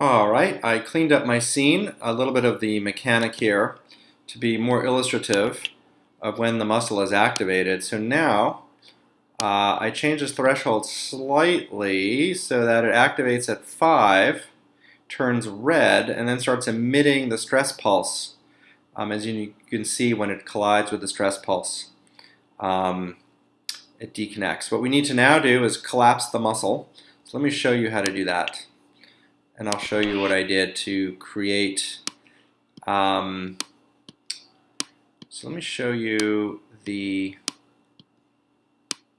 All right, I cleaned up my scene, a little bit of the mechanic here to be more illustrative of when the muscle is activated. So now uh, I change this threshold slightly so that it activates at 5, turns red, and then starts emitting the stress pulse, um, as you can see when it collides with the stress pulse. Um, it deconnects. What we need to now do is collapse the muscle. So let me show you how to do that and I'll show you what I did to create um, so let me show you the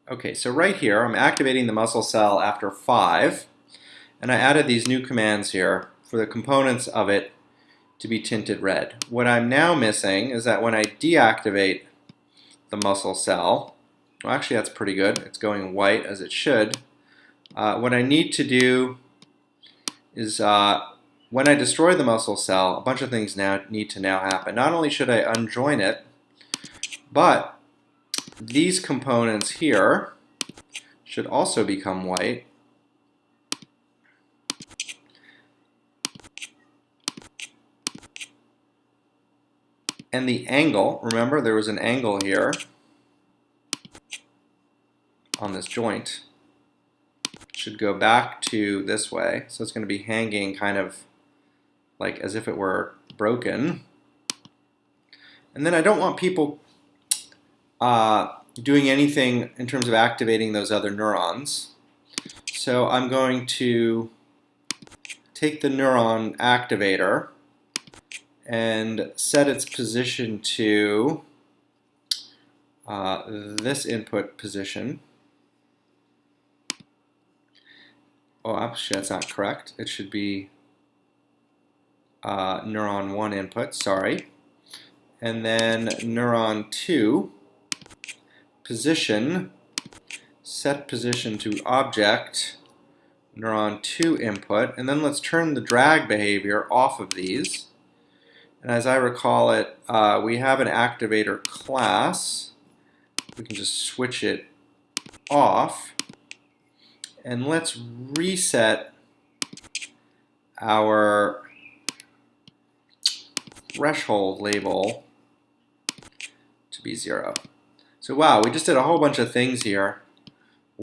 okay so right here I'm activating the muscle cell after 5 and I added these new commands here for the components of it to be tinted red. What I'm now missing is that when I deactivate the muscle cell well actually that's pretty good it's going white as it should uh, what I need to do is uh, when I destroy the muscle cell, a bunch of things now need to now happen. Not only should I unjoin it, but these components here should also become white. And the angle, remember there was an angle here on this joint should go back to this way. So it's going to be hanging kind of like as if it were broken. And then I don't want people uh, doing anything in terms of activating those other neurons. So I'm going to take the neuron activator and set its position to uh, this input position. Oh, actually that's not correct. It should be uh, neuron 1 input, sorry. And then neuron 2, position, set position to object, neuron 2 input, and then let's turn the drag behavior off of these. And as I recall it, uh, we have an activator class. We can just switch it off and let's reset our threshold label to be zero. So wow, we just did a whole bunch of things here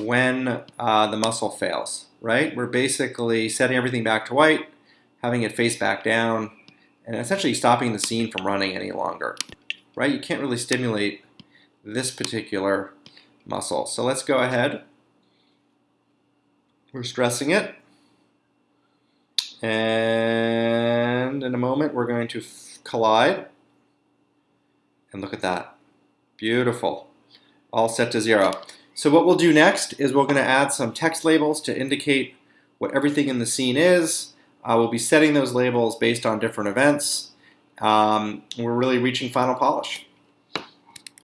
when uh, the muscle fails, right? We're basically setting everything back to white, having it face back down, and essentially stopping the scene from running any longer, right? You can't really stimulate this particular muscle. So let's go ahead we're stressing it. And in a moment, we're going to collide. And look at that. Beautiful. All set to zero. So what we'll do next is we're going to add some text labels to indicate what everything in the scene is. Uh, we'll be setting those labels based on different events. Um, we're really reaching final polish.